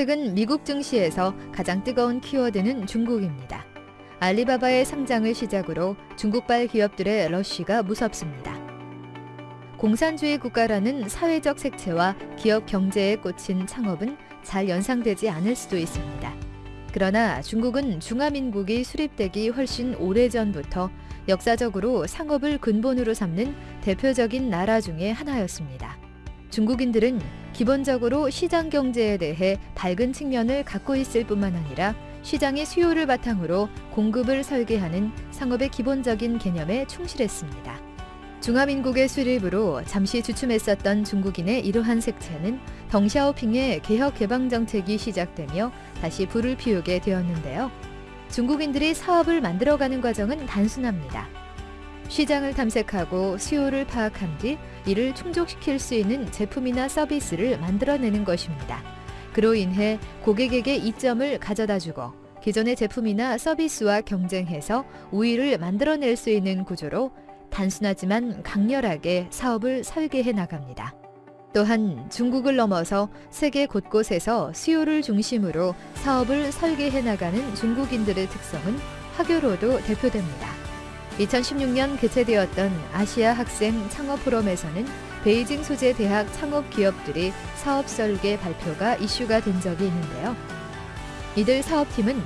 최근 미국 증시에서 가장 뜨거운 키워드는 중국입니다. 알리바바의 상장을 시작으로 중국발 기업들의 러쉬가 무섭습니다. 공산주의 국가라는 사회적 색채와 기업 경제에 꽂힌 창업은 잘 연상되지 않을 수도 있습니다. 그러나 중국은 중화민국이 수립되기 훨씬 오래전부터 역사적으로 상업을 근본으로 삼는 대표적인 나라 중의 하나였습니다. 중국인들은 기본적으로 시장 경제에 대해 밝은 측면을 갖고 있을 뿐만 아니라 시장의 수요를 바탕으로 공급을 설계하는 상업의 기본적인 개념에 충실했습니다. 중화민국의 수립으로 잠시 주춤했었던 중국인의 이러한 색채는 덩샤오핑의 개혁 개방 정책이 시작되며 다시 불을 피우게 되었는데요. 중국인들이 사업을 만들어가는 과정은 단순합니다. 시장을 탐색하고 수요를 파악한 뒤 이를 충족시킬 수 있는 제품이나 서비스를 만들어내는 것입니다. 그로 인해 고객에게 이점을 가져다 주고 기존의 제품이나 서비스와 경쟁해서 우위를 만들어낼 수 있는 구조로 단순하지만 강렬하게 사업을 설계해 나갑니다. 또한 중국을 넘어서 세계 곳곳에서 수요를 중심으로 사업을 설계해 나가는 중국인들의 특성은 화교로도 대표됩니다. 2016년 개최되었던 아시아 학생 창업 포럼에서는 베이징 소재 대학 창업 기업들이 사업 설계 발표가 이슈가 된 적이 있는데요. 이들 사업팀은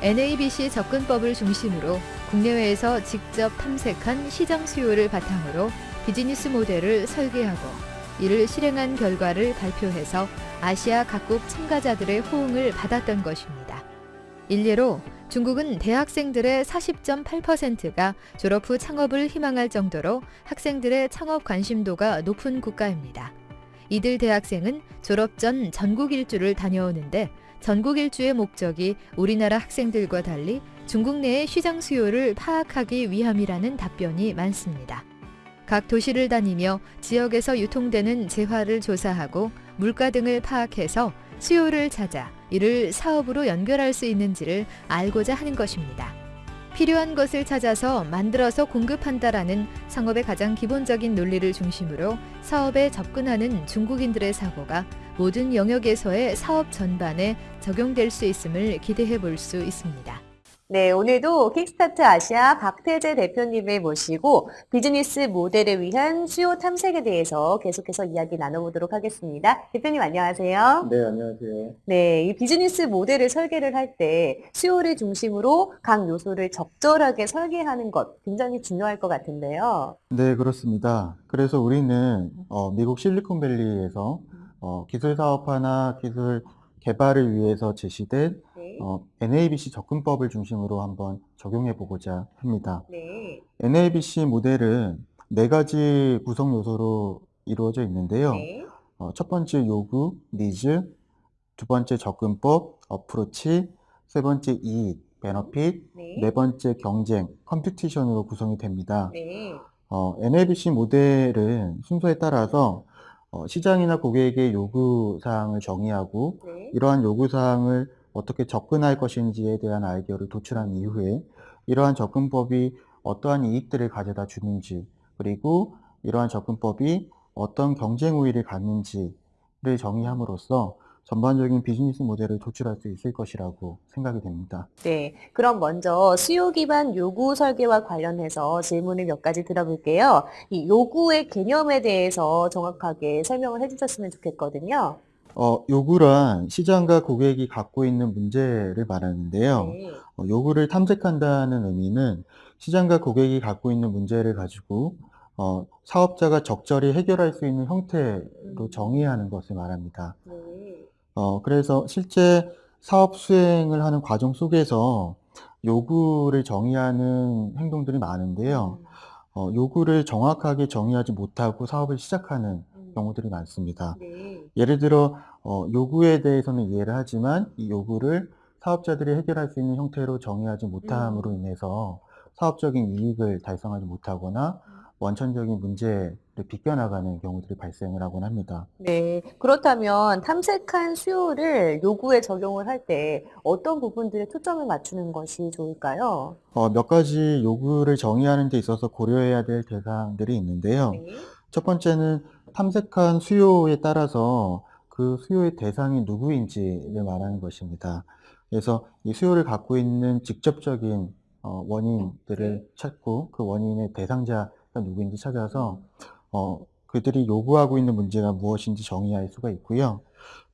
NABC 접근법을 중심으로 국내외에서 직접 탐색한 시장 수요를 바탕으로 비즈니스 모델을 설계하고 이를 실행한 결과를 발표해서 아시아 각국 참가자들의 호응을 받았던 것입니다. 일례로 중국은 대학생들의 40.8%가 졸업 후 창업을 희망할 정도로 학생들의 창업 관심도가 높은 국가입니다. 이들 대학생은 졸업 전 전국 일주를 다녀오는데 전국 일주의 목적이 우리나라 학생들과 달리 중국 내의 시장 수요를 파악하기 위함이라는 답변이 많습니다. 각 도시를 다니며 지역에서 유통되는 재화를 조사하고 물가 등을 파악해서 수요를 찾아 이를 사업으로 연결할 수 있는지를 알고자 하는 것입니다. 필요한 것을 찾아서 만들어서 공급한다라는 상업의 가장 기본적인 논리를 중심으로 사업에 접근하는 중국인들의 사고가 모든 영역에서의 사업 전반에 적용될 수 있음을 기대해 볼 수 있습니다. 네, 오늘도 킥스타트 아시아 박태재 대표님을 모시고 비즈니스 모델을 위한 수요 탐색에 대해서 계속해서 이야기 나눠보도록 하겠습니다. 대표님 안녕하세요. 네, 안녕하세요. 네, 이 비즈니스 모델을 설계를 할 때 수요를 중심으로 각 요소를 적절하게 설계하는 것 굉장히 중요할 것 같은데요. 네, 그렇습니다. 그래서 우리는 어, 미국 실리콘밸리에서 어, 기술 사업화나 기술 개발을 위해서 제시된 네. 어, NABC 접근법을 중심으로 한번 적용해 보고자 합니다. 네. NABC 모델은 네 가지 구성 요소로 이루어져 있는데요. 네. 어, 첫 번째 요구, 니즈, 두 번째 접근법, approach, 세 번째 이익, benefit, 네. 네 번째 경쟁, competition으로 구성이 됩니다. 네. 어, NABC 모델은 순서에 따라서 어, 시장이나 고객의 요구사항을 정의하고 네. 이러한 요구사항을 어떻게 접근할 것인지에 대한 아이디어를 도출한 이후에 이러한 접근법이 어떠한 이익들을 가져다 주는지 그리고 이러한 접근법이 어떤 경쟁 우위를 갖는지를 정의함으로써 전반적인 비즈니스 모델을 도출할 수 있을 것이라고 생각이 됩니다. 네, 그럼 먼저 수요 기반 요구 설계와 관련해서 질문을 몇 가지 들어볼게요. 이 요구의 개념에 대해서 정확하게 설명을 해주셨으면 좋겠거든요. 어, 요구란 시장과 고객이 갖고 있는 문제를 말하는데요. 네, 어, 요구를 탐색한다는 의미는 시장과 고객이 갖고 있는 문제를 가지고 어, 사업자가 적절히 해결할 수 있는 형태로 정의하는 것을 말합니다. 네, 어, 그래서 실제 사업 수행을 하는 과정 속에서 요구를 정의하는 행동들이 많은데요. 음, 어, 요구를 정확하게 정의하지 못하고 사업을 시작하는 음, 경우들이 많습니다. 네, 예를 들어 어, 요구에 대해서는 이해를 하지만 이 요구를 사업자들이 해결할 수 있는 형태로 정의하지 못함으로 음. 인해서 사업적인 이익을 달성하지 못하거나 원천적인 문제를 비껴나가는 경우들이 발생을 하곤 합니다. 네. 그렇다면 탐색한 수요를 요구에 적용을 할 때 어떤 부분들에 초점을 맞추는 것이 좋을까요? 어, 몇 가지 요구를 정의하는 데 있어서 고려해야 될 대상들이 있는데요. 네, 첫 번째는 탐색한 수요에 따라서 그그 수요의 대상이 누구인지를 말하는 것입니다. 그래서 이 수요를 갖고 있는 직접적인 어, 원인들을 네. 찾고 그 원인의 대상자가 누구인지 찾아서 어, 그들이 요구하고 있는 문제가 무엇인지 정의할 수가 있고요.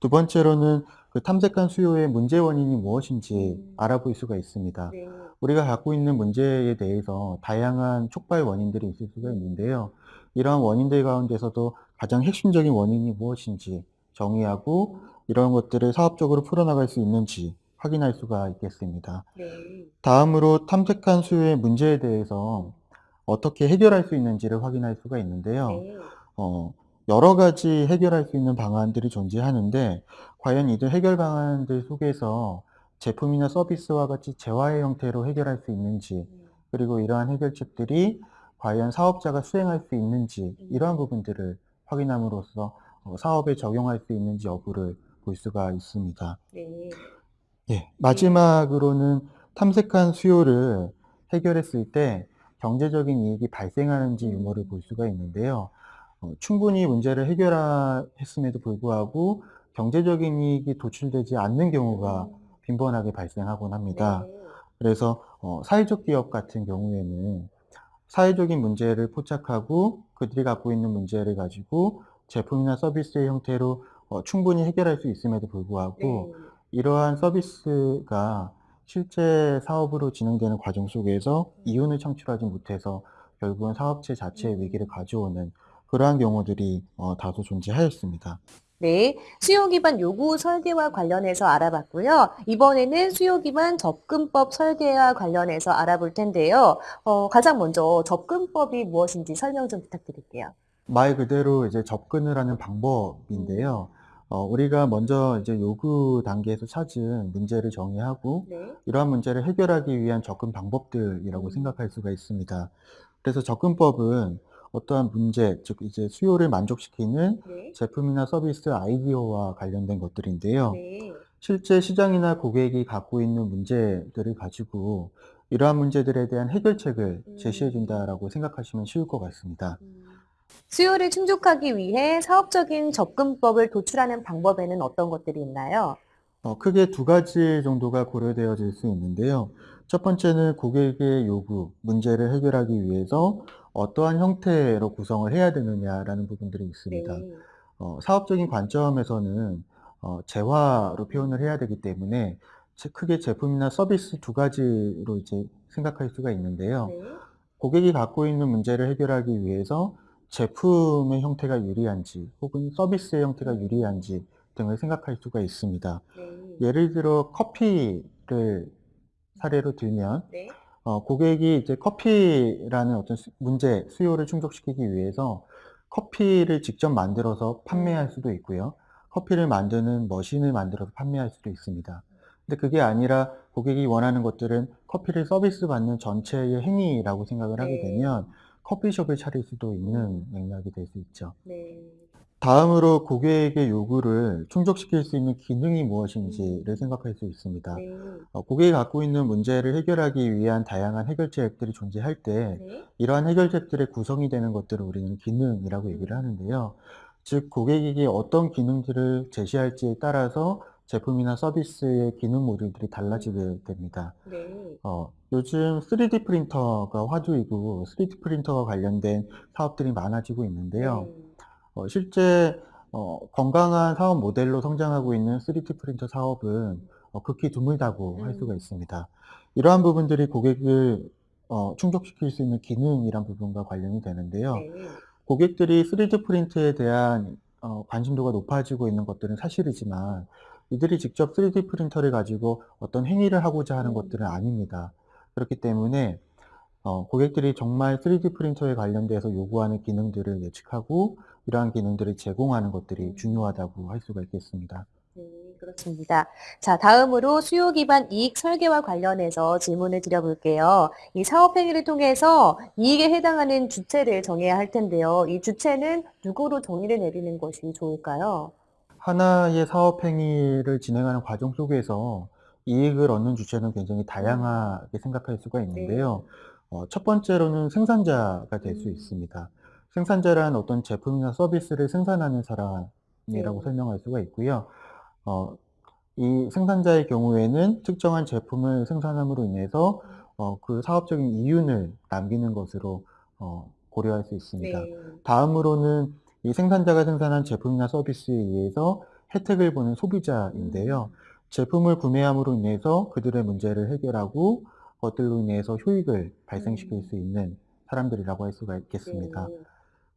두 번째로는 그 탐색한 수요의 문제 원인이 무엇인지 음. 알아볼 수가 있습니다. 네. 우리가 갖고 있는 문제에 대해서 다양한 촉발 원인들이 있을 수가 있는데요. 이러한 원인들 가운데서도 가장 핵심적인 원인이 무엇인지 정의하고 이런 것들을 사업적으로 풀어나갈 수 있는지 확인할 수가 있겠습니다. 네. 다음으로 탐색한 수요의 문제에 대해서 어떻게 해결할 수 있는지를 확인할 수가 있는데요. 네. 어, 여러 가지 해결할 수 있는 방안들이 존재하는데 과연 이들 해결 방안들 속에서 제품이나 서비스와 같이 재화의 형태로 해결할 수 있는지 음. 그리고 이러한 해결책들이 과연 사업자가 수행할 수 있는지 이러한 부분들을 확인함으로써 어, 사업에 적용할 수 있는지 여부를 볼 수가 있습니다. 네. 예, 마지막으로는 탐색한 수요를 해결했을 때 경제적인 이익이 발생하는지 유무를 볼 수가 있는데요. 어, 충분히 문제를 해결했음에도 불구하고 경제적인 이익이 도출되지 않는 경우가 빈번하게 발생하곤 합니다. 네. 그래서 어, 사회적 기업 같은 경우에는 사회적인 문제를 포착하고 그들이 갖고 있는 문제를 가지고 제품이나 서비스의 형태로 어, 충분히 해결할 수 있음에도 불구하고 네. 이러한 서비스가 실제 사업으로 진행되는 과정 속에서 이윤을 창출하지 못해서 결국은 사업체 자체의 위기를 가져오는 그러한 경우들이 어, 다소 존재하였습니다. 네, 수요 기반 요구 설계와 관련해서 알아봤고요. 이번에는 수요 기반 접근법 설계와 관련해서 알아볼 텐데요. 어, 가장 먼저 접근법이 무엇인지 설명 좀 부탁드릴게요. 말 그대로 이제 접근을 하는 방법인데요. 어, 우리가 먼저 이제 요구 단계에서 찾은 문제를 정의하고 네. 이러한 문제를 해결하기 위한 접근 방법들이라고 음. 생각할 수가 있습니다. 그래서 접근법은 어떠한 문제, 즉 이제 수요를 만족시키는 네. 제품이나 서비스 아이디어와 관련된 것들인데요. 네. 실제 시장이나 고객이 갖고 있는 문제들을 가지고 이러한 문제들에 대한 해결책을 음. 제시해 준다라고 생각하시면 쉬울 것 같습니다. 음. 수요를 충족하기 위해 사업적인 접근법을 도출하는 방법에는 어떤 것들이 있나요? 어, 크게 두 가지 정도가 고려되어질 수 있는데요. 첫 번째는 고객의 요구, 문제를 해결하기 위해서 어떠한 형태로 구성을 해야 되느냐라는 부분들이 있습니다. 네. 어, 사업적인 관점에서는 어, 재화로 표현을 해야 되기 때문에 제- 크게 제품이나 서비스 두 가지로 이제 생각할 수가 있는데요. 네. 고객이 갖고 있는 문제를 해결하기 위해서 제품의 형태가 유리한지 혹은 서비스의 형태가 유리한지 등을 생각할 수가 있습니다. 네. 예를 들어 커피를 사례로 들면 네. 어, 고객이 이제 커피라는 어떤 수- 문제, 수요를 충족시키기 위해서 커피를 직접 만들어서 판매할 수도 있고요. 커피를 만드는 머신을 만들어서 판매할 수도 있습니다. 근데 그게 아니라 고객이 원하는 것들은 커피를 서비스 받는 전체의 행위라고 생각을 하게 네. 되면 커피숍을 차릴 수도 있는 맥락이 될 수 있죠. 네. 다음으로 고객의 요구를 충족시킬 수 있는 기능이 무엇인지를 생각할 수 있습니다. 네. 어, 고객이 갖고 있는 문제를 해결하기 위한 다양한 해결책들이 존재할 때 네. 이러한 해결책들의 구성이 되는 것들을 우리는 기능이라고 얘기를 하는데요. 즉 고객에게 어떤 기능들을 제시할지에 따라서 제품이나 서비스의 기능 모듈들이 달라지게 됩니다. 네. 어, 요즘 3D 프린터가 화두이고 3D 프린터와 관련된 사업들이 많아지고 있는데요. 네. 어, 실제 어, 건강한 사업 모델로 성장하고 있는 3D 프린터 사업은 어, 극히 드물다고 할 수가 음. 있습니다. 이러한 부분들이 고객을 어, 충족시킬 수 있는 기능이란 부분과 관련이 되는데요. 네. 고객들이 3D 프린트에 대한 어, 관심도가 높아지고 있는 것들은 사실이지만 이들이 직접 3D 프린터를 가지고 어떤 행위를 하고자 하는 음. 것들은 아닙니다. 그렇기 때문에 어, 고객들이 정말 3D 프린터에 관련돼서 요구하는 기능들을 예측하고 이러한 기능들을 제공하는 것들이 음. 중요하다고 할 수가 있겠습니다. 네, 그렇습니다. 자, 다음으로 수요 기반 이익 설계와 관련해서 질문을 드려볼게요. 이 사업 행위를 통해서 이익에 해당하는 주체를 정해야 할 텐데요. 이 주체는 누구로 정의를 내리는 것이 좋을까요? 하나의 사업 행위를 진행하는 과정 속에서 이익을 얻는 주체는 굉장히 다양하게 생각할 수가 있는데요. 어, 첫 번째로는 생산자가 될수 음. 있습니다. 생산자란 어떤 제품이나 서비스를 생산하는 네. 네. 설명할 수가 있고요. 어, 이 생산자의 경우에는 특정한 제품을 생산함으로 인해서 어, 그 사업적인 이윤을 남기는 것으로 어, 고려할 수 있습니다. 네. 다음으로는 이 생산자가 생산한 제품이나 서비스에 의해서 혜택을 보는 소비자인데요. 제품을 구매함으로 인해서 그들의 문제를 해결하고 그것들로 인해서 효익을 발생시킬 음. 수 있는 사람들이라고 할 수가 있겠습니다. 네.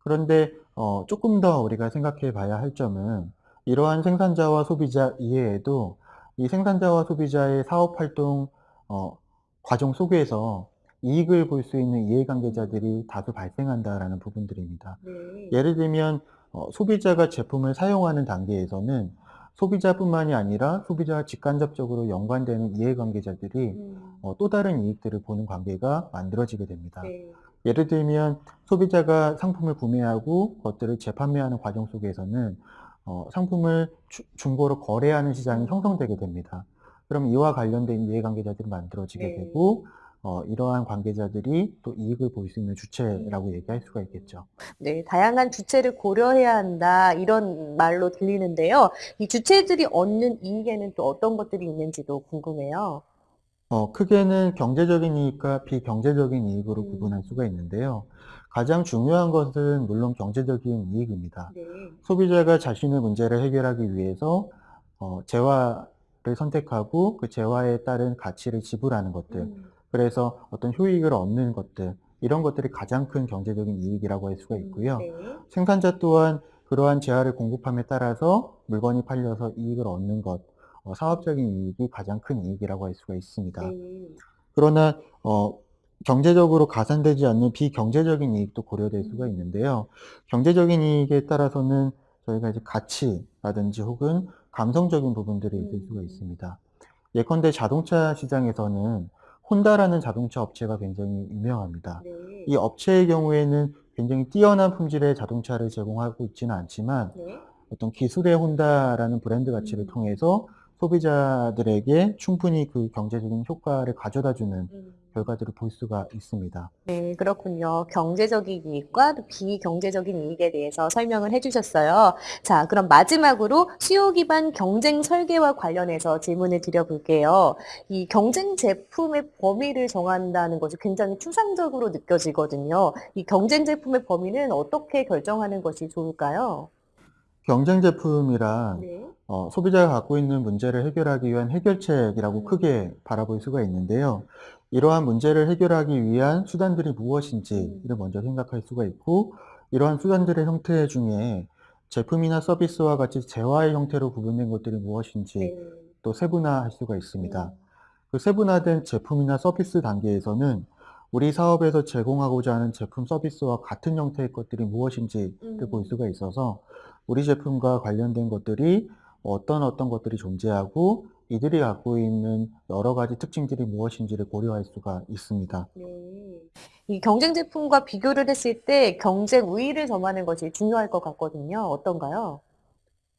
그런데 어, 조금 더 우리가 생각해 봐야 할 점은 이러한 생산자와 소비자 이외에도 이 생산자와 소비자의 사업 활동 어, 과정 속에서 이익을 볼 수 있는 이해관계자들이 다수 발생한다라는 부분들입니다. 네. 예를 들면 어, 소비자가 제품을 사용하는 단계에서는 소비자뿐만이 아니라 소비자와 직간접적으로 연관되는 이해관계자들이 음. 어, 또 다른 이익들을 보는 관계가 만들어지게 됩니다. 네. 예를 들면 소비자가 상품을 구매하고 그것들을 재판매하는 과정 속에서는 어, 상품을 주- 중고로 거래하는 시장이 음. 형성되게 됩니다. 그럼 이와 관련된 이해관계자들이 만들어지게 네. 되고 어, 이러한 관계자들이 또 이익을 볼 수 있는 주체라고 음. 얘기할 수가 있겠죠. 네, 다양한 주체를 고려해야 한다 이런 말로 들리는데요. 이 주체들이 얻는 이익에는 또 어떤 것들이 있는지도 궁금해요. 어, 크게는 경제적인 이익과 비경제적인 이익으로 음. 구분할 수가 있는데요. 가장 중요한 것은 물론 경제적인 이익입니다. 네. 소비자가 자신의 문제를 해결하기 위해서 어, 재화를 선택하고 그 재화에 따른 가치를 지불하는 것들, 음. 그래서 어떤 효익을 얻는 것들, 이런 것들이 가장 큰 경제적인 이익이라고 할 수가 있고요. 네. 생산자 또한 그러한 재화를 공급함에 따라서 물건이 팔려서 이익을 얻는 것, 어, 사업적인 이익이 가장 큰 이익이라고 할 수가 있습니다. 네. 그러나 어, 경제적으로 가산되지 않는 비경제적인 이익도 고려될 수가 음. 있는데요. 경제적인 이익에 따라서는 저희가 이제 가치라든지 혹은 감성적인 부분들이 있을 수가 음. 있습니다. 예컨대 자동차 시장에서는 혼다라는 자동차 업체가 굉장히 유명합니다. 네. 이 업체의 경우에는 굉장히 뛰어난 품질의 자동차를 제공하고 있지는 않지만 네. 어떤 기술의 혼다라는 브랜드 가치를 음. 통해서 소비자들에게 충분히 그 경제적인 효과를 가져다주는 음. 결과들을 볼 수가 있습니다. 네, 그렇군요. 경제적인 이익과 또 비경제적인 이익에 대해서 설명을 해주셨어요. 자, 그럼 마지막으로 수요 기반 경쟁 설계와 관련해서 질문을 드려볼게요. 이 경쟁 제품의 범위를 정한다는 것이 굉장히 추상적으로 느껴지거든요. 이 경쟁 제품의 범위는 어떻게 결정하는 것이 좋을까요? 경쟁 제품이란 네. 어, 소비자가 갖고 있는 문제를 해결하기 위한 해결책이라고 음. 크게 바라볼 수가 있는데요. 이러한 문제를 해결하기 위한 수단들이 무엇인지를 먼저 생각할 수가 있고, 이러한 수단들의 형태 중에 제품이나 서비스와 같이 재화의 형태로 구분된 것들이 무엇인지 네. 또 세분화할 수가 있습니다. 음. 그 세분화된 제품이나 서비스 단계에서는 우리 사업에서 제공하고자 하는 제품 서비스와 같은 형태의 것들이 무엇인지를 음. 볼 수가 있어서 우리 제품과 관련된 것들이 어떤 어떤 것들이 존재하고 이들이 갖고 있는 여러 가지 특징들이 무엇인지를 고려할 수가 있습니다. 네. 이 경쟁 제품과 비교를 했을 때 경쟁 우위를 점하는 것이 중요할 것 같거든요. 어떤가요?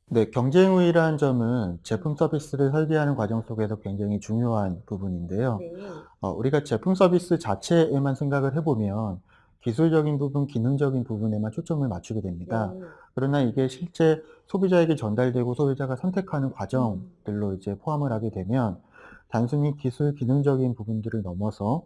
네, 경쟁 우위라는 점은 제품 서비스를 설계하는 과정 속에서 굉장히 중요한 부분인데요. 네. 어, 우리가 제품 서비스 자체에만 생각을 해보면 기술적인 부분, 기능적인 부분에만 초점을 맞추게 됩니다. 네. 그러나 이게 실제 소비자에게 전달되고 소비자가 선택하는 과정들로 이제 포함을 하게 되면 단순히 기술, 기능적인 부분들을 넘어서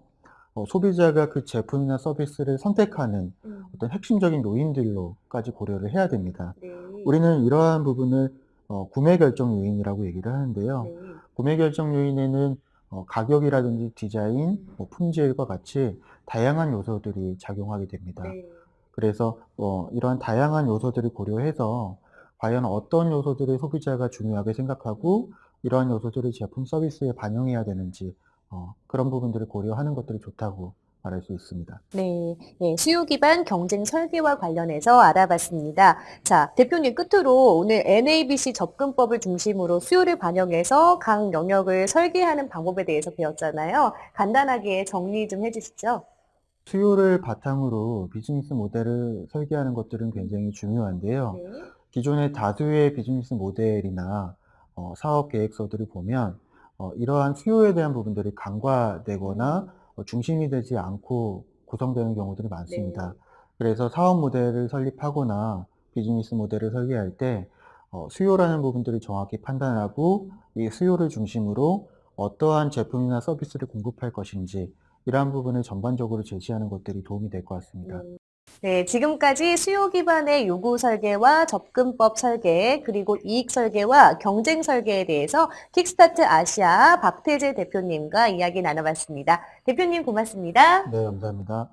어, 소비자가 그 제품이나 서비스를 선택하는 음. 어떤 핵심적인 요인들로까지 고려를 해야 됩니다. 네. 우리는 이러한 부분을 어, 구매 결정 요인이라고 얘기를 하는데요. 네. 구매 결정 요인에는 어, 가격이라든지 디자인, 음. 뭐 품질과 같이 다양한 요소들이 작용하게 됩니다. 네. 그래서 어, 이러한 다양한 요소들을 고려해서 과연 어떤 요소들을 소비자가 중요하게 생각하고 이러한 요소들을 제품 서비스에 반영해야 되는지 어, 그런 부분들을 고려하는 것들이 좋다고 말할 수 있습니다. 네, 예, 수요 기반 경쟁 설계와 관련해서 알아봤습니다. 자, 대표님 끝으로 오늘 NABC 접근법을 중심으로 수요를 반영해서 각 영역을 설계하는 방법에 대해서 배웠잖아요. 간단하게 정리 좀 해주시죠. 수요를 바탕으로 비즈니스 모델을 설계하는 것들은 굉장히 중요한데요. 네. 기존의 다수의 비즈니스 모델이나 어, 사업 계획서들을 보면 어, 이러한 수요에 대한 부분들이 간과되거나 음. 어, 중심이 되지 않고 구성되는 경우들이 많습니다. 네. 그래서 사업 모델을 설립하거나 비즈니스 모델을 설계할 때 어, 수요라는 부분들을 정확히 판단하고 이 수요를 중심으로 어떠한 제품이나 서비스를 공급할 것인지 이러한 부분을 전반적으로 제시하는 것들이 도움이 될 것 같습니다. 네, 지금까지 수요 기반의 요구 설계와 접근법 설계, 그리고 이익 설계와 경쟁 설계에 대해서 킥스타트 아시아 박태재 대표님과 이야기 나눠봤습니다. 대표님 고맙습니다. 네, 감사합니다.